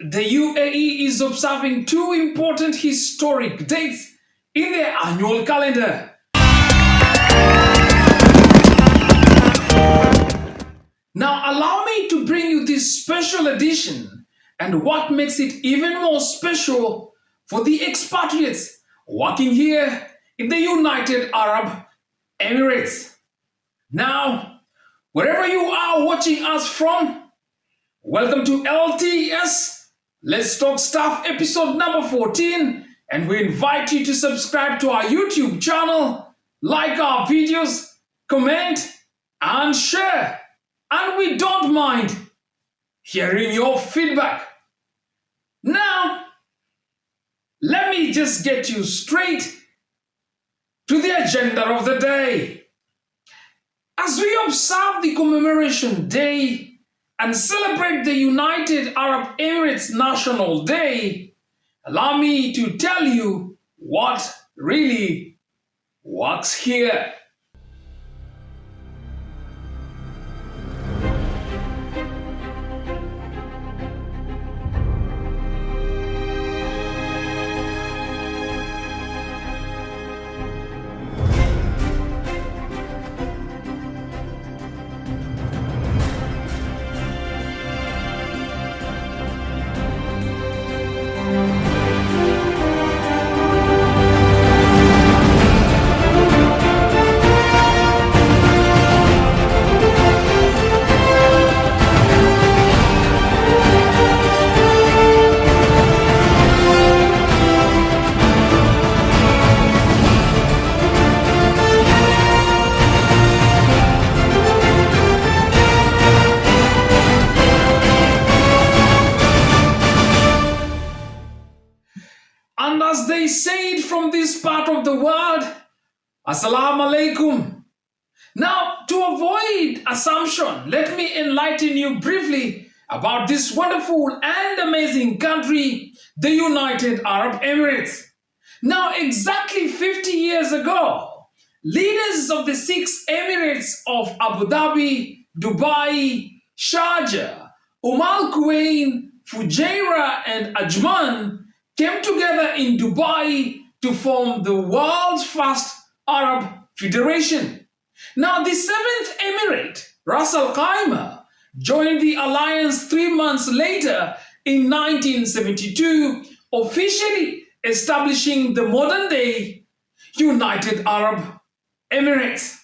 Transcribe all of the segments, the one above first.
The UAE is observing two important historic dates in their annual calendar. Now, allow me to bring you this special edition and what makes it even more special for the expatriates working here in the United Arab Emirates. Now, wherever you are watching us from, welcome to LTS Let's Talk Staff episode number 14 and we invite you to subscribe to our YouTube channel, like our videos, comment and share. And we don't mind hearing your feedback. Now, let me just get you straight to the agenda of the day. As we observe the commemoration day and celebrate the United Arab Emirates National Day, allow me to tell you what really works here. Of the world, Assalamu alaikum. Now, to avoid assumption, let me enlighten you briefly about this wonderful and amazing country, the United Arab Emirates. Now, exactly 50 years ago, leaders of the six emirates of Abu Dhabi, Dubai, Sharjah, Umm Al Quwain, Fujairah, and Ajman came together in Dubai to form the world's first Arab Federation. Now, the seventh emirate, Ras Al Khaimah, joined the alliance three months later in 1972, officially establishing the modern day United Arab Emirates.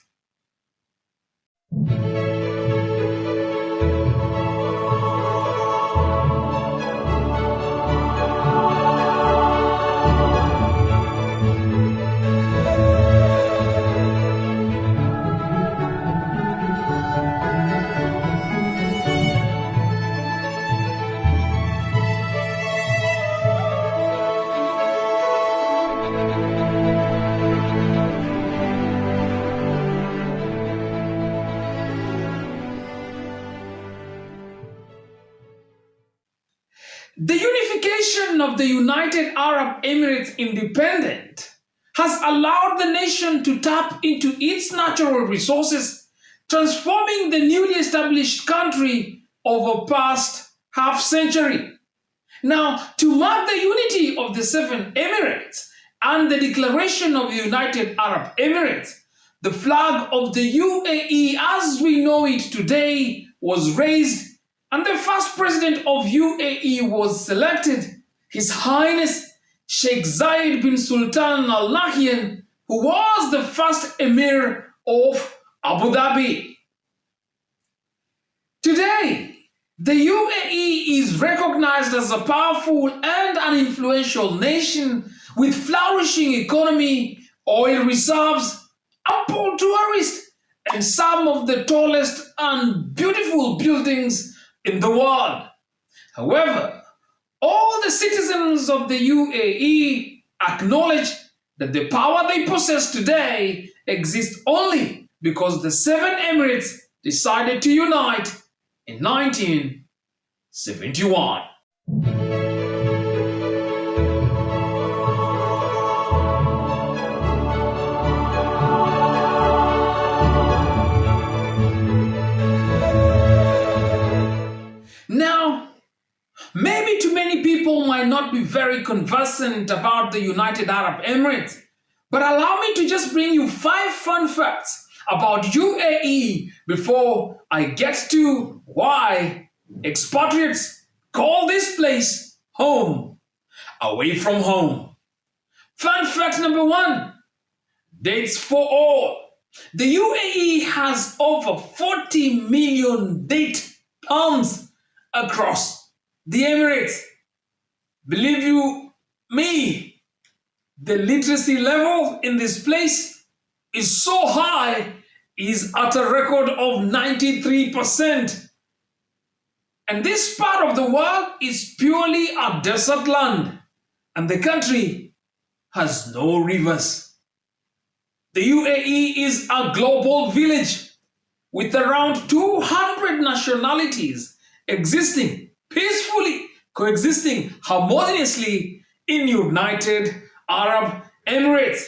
The unification of the United Arab Emirates independent has allowed the nation to tap into its natural resources, transforming the newly established country over past half century. Now, to mark the unity of the seven Emirates and the declaration of the United Arab Emirates, the flag of the UAE as we know it today was raised and the first president of UAE was selected, His Highness Sheikh Zayed bin Sultan Al Nahyan, who was the first emir of Abu Dhabi. Today, the UAE is recognized as a powerful and an influential nation with flourishing economy, oil reserves, ample tourists, and some of the tallest and beautiful buildings in the world. However, all the citizens of the UAE acknowledge that the power they possess today exists only because the seven emirates decided to unite in 1971. Might not be very conversant about the United Arab Emirates, but allow me to just bring you five fun facts about UAE before I get to why expatriates call this place home, away from home. Fun fact number one, dates for all. The UAE has over 40 million date palms across the Emirates. Believe you me, the literacy level in this place is so high, is at a record of 93%. And this part of the world is purely a desert land, and the country has no rivers. The UAE is a global village with around 200 nationalities existing peacefully, coexisting harmoniously in United Arab Emirates.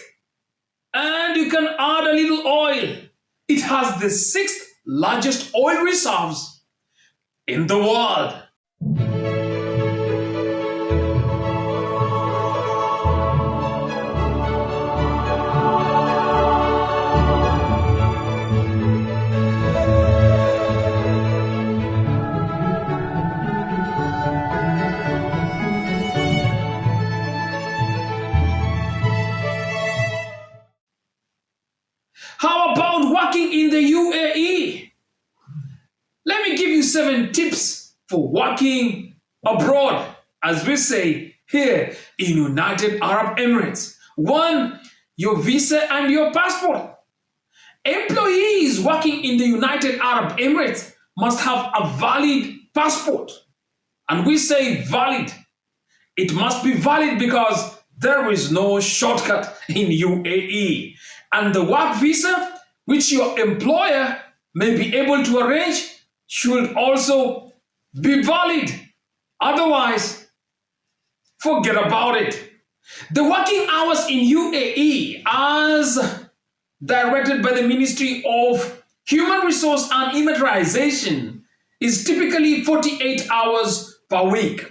And you can add a little oil. It has the sixth largest oil reserves in the world. Tips for working abroad, as we say here in United Arab Emirates. One, your visa and your passport. Employees working in the United Arab Emirates must have a valid passport. And we say valid. It must be valid because there is no shortcut in UAE and the work visa which your employer may be able to arrange should also be valid. Otherwise, forget about it. The working hours in UAE as directed by the Ministry of Human Resource and Emiratisation is typically 48 hours per week.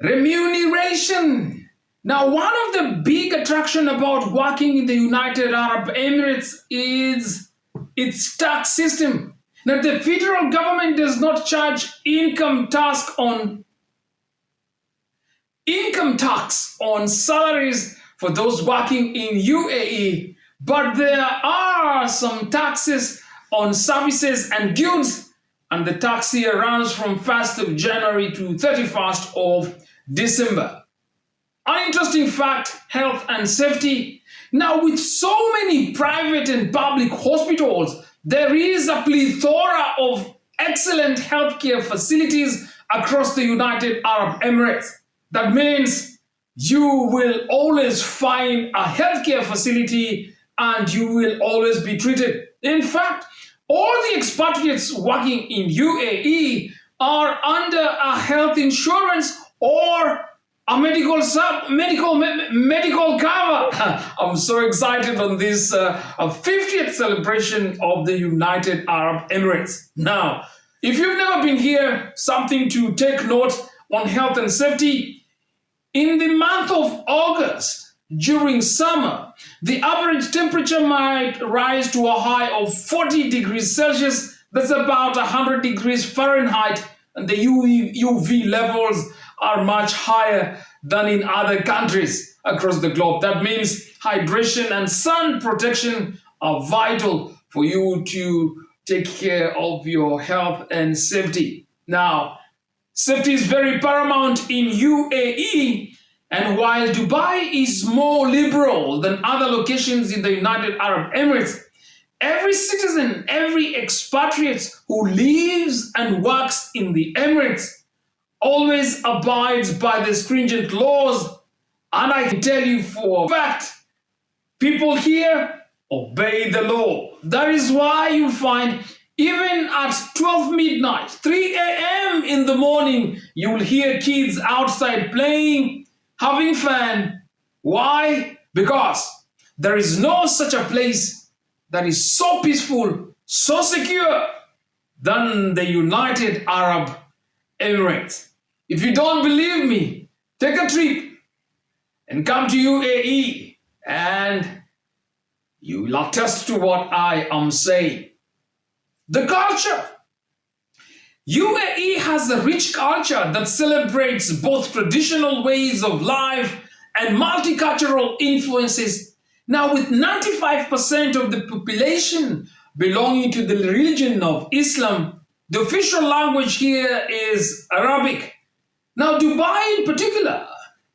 Remuneration now, one of the big attraction about working in the United Arab Emirates is its tax system. Now, the federal government does not charge income tax on income tax on salaries for those working in UAE, but there are some taxes on services and goods, and the tax year runs from 1st of January to 31st of December. An interesting fact, health and safety. Now, with so many private and public hospitals, there is a plethora of excellent healthcare facilities across the United Arab Emirates. That means you will always find a healthcare facility and you will always be treated. In fact, all the expatriates working in UAE are under a health insurance or a medical sub medical me medical cover. I'm so excited on this uh, 50th celebration of the united arab emirates. Now if you've never been here something to take note on health and safety. In the month of august during summer the average temperature might rise to a high of 40 degrees celsius. That's about 100 degrees fahrenheit. And the uv levels are much higher than in other countries across the globe. That means hydration and sun protection are vital for you to take care of your health and safety. Now, safety is very paramount in UAE and while Dubai is more liberal than other locations in the United Arab Emirates, every citizen, every expatriate who lives and works in the Emirates always abides by the stringent laws. And I can tell you for a fact, people here obey the law. That is why you find even at 12 midnight, 3 a.m. in the morning, you will hear kids outside playing, having fun. Why? Because there is no such a place that is so peaceful, so secure than the United Arab Emirates. If you don't believe me, take a trip and come to UAE and you will attest to what I am saying. The culture. UAE has a rich culture that celebrates both traditional ways of life and multicultural influences. Now, with 95% of the population belonging to the religion of Islam, the official language here is Arabic. Now, Dubai in particular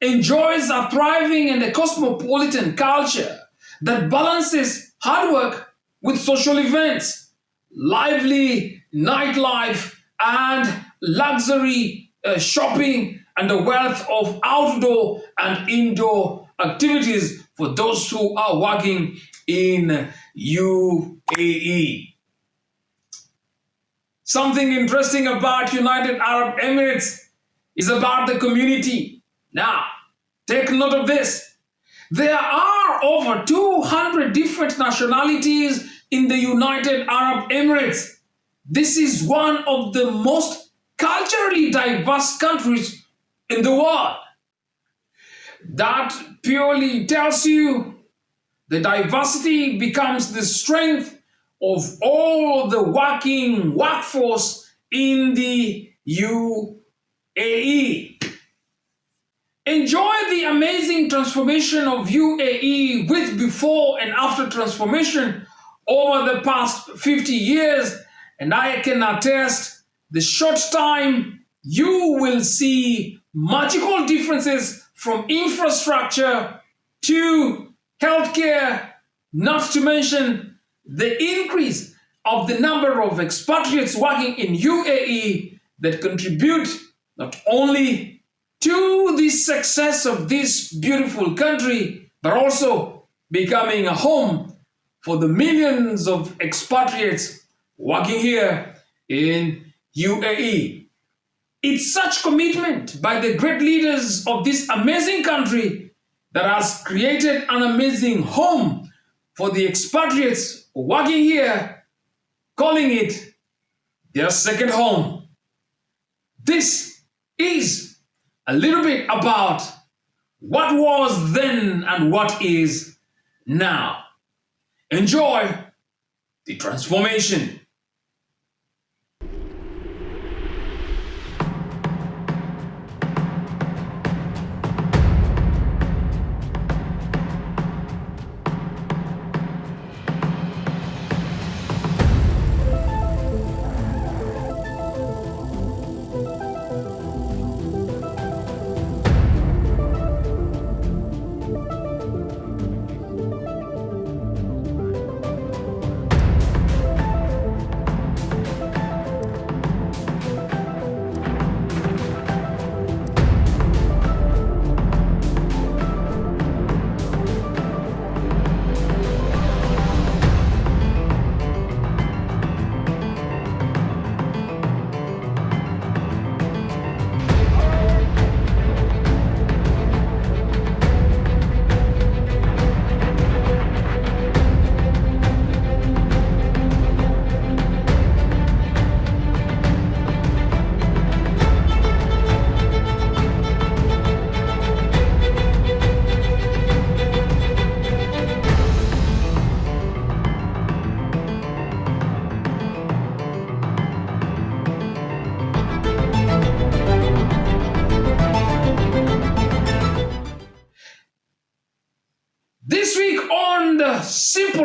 enjoys a thriving and a cosmopolitan culture that balances hard work with social events, lively nightlife, and luxury uh, shopping, and the wealth of outdoor and indoor activities for those who are working in UAE. Something interesting about United Arab Emirates is about the community. Now, take note of this. There are over 200 different nationalities in the United Arab Emirates. This is one of the most culturally diverse countries in the world. That purely tells you the diversity becomes the strength of all the working workforce in the UAE. Enjoy the amazing transformation of UAE with before and after transformation over the past 50 years. And I can attest the short time you will see magical differences from infrastructure to healthcare, not to mention the increase of the number of expatriates working in UAE that contribute not only to the success of this beautiful country, but also becoming a home for the millions of expatriates working here in UAE. It's such commitment by the great leaders of this amazing country that has created an amazing home for the expatriates working here, calling it their second home. This is a little bit about what was then and what is now. Enjoy the transformation.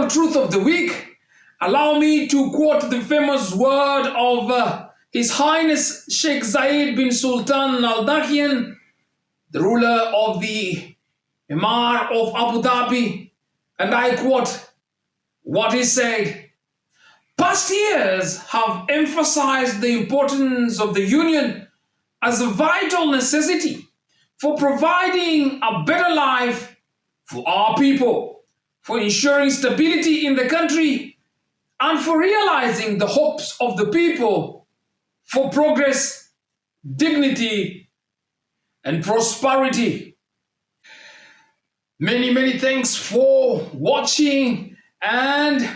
Truth of the week, allow me to quote the famous word of uh, His Highness Sheikh Zayed bin Sultan Al Nahyan, the ruler of the Emir of Abu Dhabi, and I quote what he said. Past years have emphasized the importance of the union as a vital necessity for providing a better life for our people for ensuring stability in the country, and for realizing the hopes of the people for progress, dignity, and prosperity. Many, many thanks for watching and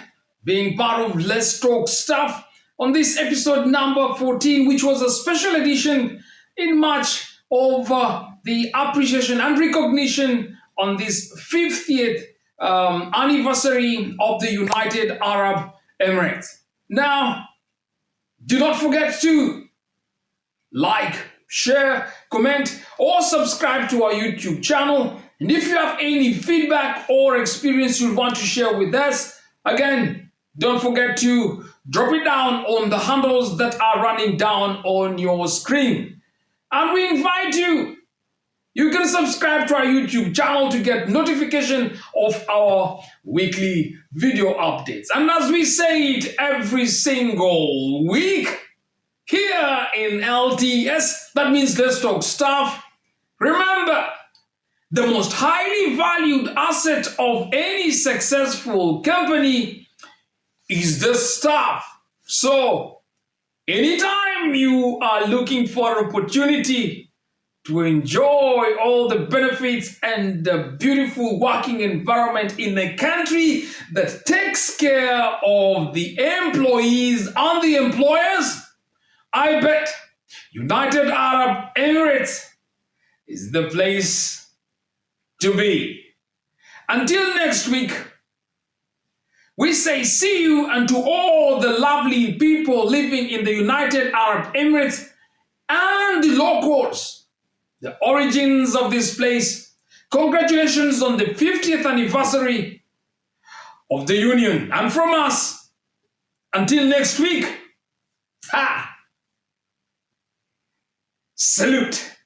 being part of Let's Talk Staff on this episode number 14, which was a special edition in March of uh, the appreciation and recognition on this 50th um, anniversary of the United Arab Emirates. Now, do not forget to like, share, comment, or subscribe to our YouTube channel. And if you have any feedback or experience you want to share with us, again, don't forget to drop it down on the handles that are running down on your screen. And we invite you subscribe to our YouTube channel to get notification of our weekly video updates. And as we say it every single week, here in LTS, that means Let's Talk Staff, remember, the most highly valued asset of any successful company is the staff. So, anytime you are looking for opportunity to enjoy all the benefits and the beautiful working environment in a country that takes care of the employees and the employers, I bet United Arab Emirates is the place to be. Until next week, we say see you and to all the lovely people living in the United Arab Emirates and the locals the origins of this place. Congratulations on the 50th anniversary of the Union. And from us, until next week, ha! Salute!